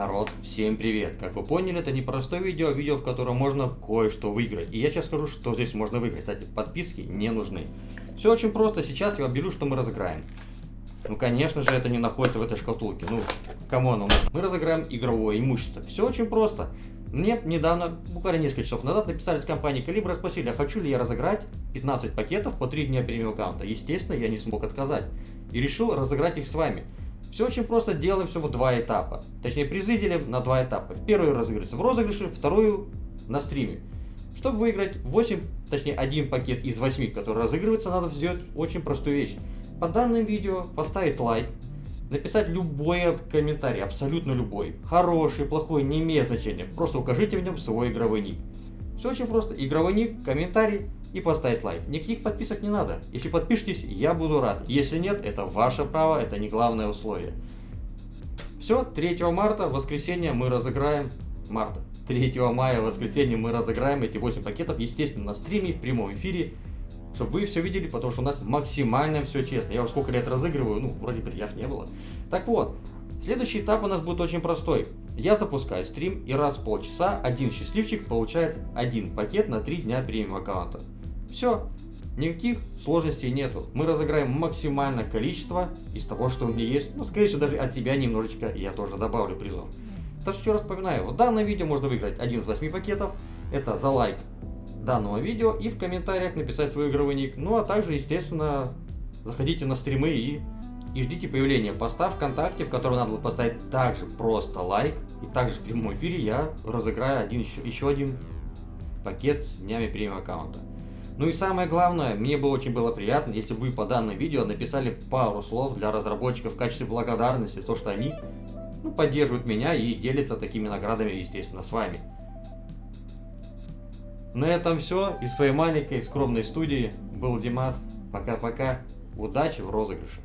Народ, всем привет! Как вы поняли, это не простое видео, видео, в котором можно кое-что выиграть. И я сейчас скажу, что здесь можно выиграть. Кстати, подписки не нужны. Все очень просто, сейчас я беру, что мы разыграем. Ну, конечно же, это не находится в этой шкатулке. Ну, кому оно нужно? Мы разыграем игровое имущество. Все очень просто. Мне недавно, буквально несколько часов назад, написали с компании Калибра, спросили, а хочу ли я разыграть 15 пакетов по 3 дня премиум аккаунта. Естественно, я не смог отказать. И решил разыграть их с вами. Все очень просто, делаем все в два этапа. Точнее, призы делим на два этапа. Первую разыгрывается в розыгрыше, вторую на стриме. Чтобы выиграть 8, точнее один пакет из 8, который разыгрывается, надо сделать очень простую вещь. По данным видео поставить лайк, написать любой комментарий, абсолютно любой. Хороший, плохой, не имеет значения. Просто укажите в нем свой игровой ник. Все очень просто. Игровой ник, комментарий и поставить лайк. Никаких подписок не надо. Если подпишетесь, я буду рад. Если нет, это ваше право, это не главное условие. Все, 3 марта, воскресенье, мы разыграем... Марта. 3 мая, воскресенье, мы разыграем эти 8 пакетов, естественно, на стриме, в прямом эфире. Чтобы вы все видели, потому что у нас максимально все честно. Я уже сколько лет разыгрываю, ну, вроде приятно не было. Так вот, Следующий этап у нас будет очень простой. Я запускаю стрим и раз в полчаса один счастливчик получает один пакет на 3 дня премиум аккаунта. Все, никаких сложностей нету. Мы разыграем максимальное количество из того, что у меня есть. Ну, скорее всего, даже от себя немножечко я тоже добавлю призов. Так что еще раз вспоминаю, в данном видео можно выиграть один из 8 пакетов. Это за лайк данного видео и в комментариях написать свой игровой ник. Ну, а также, естественно, заходите на стримы и и ждите появления поста ВКонтакте, в котором надо будет поставить также просто лайк. И также в прямом эфире я разыграю один, еще, еще один пакет с днями премиум аккаунта. Ну и самое главное, мне бы очень было приятно, если вы по данному видео написали пару слов для разработчиков в качестве благодарности, то что они ну, поддерживают меня и делятся такими наградами, естественно, с вами. На этом все. Из своей маленькой скромной студии был Димас. Пока-пока. Удачи в розыгрыше.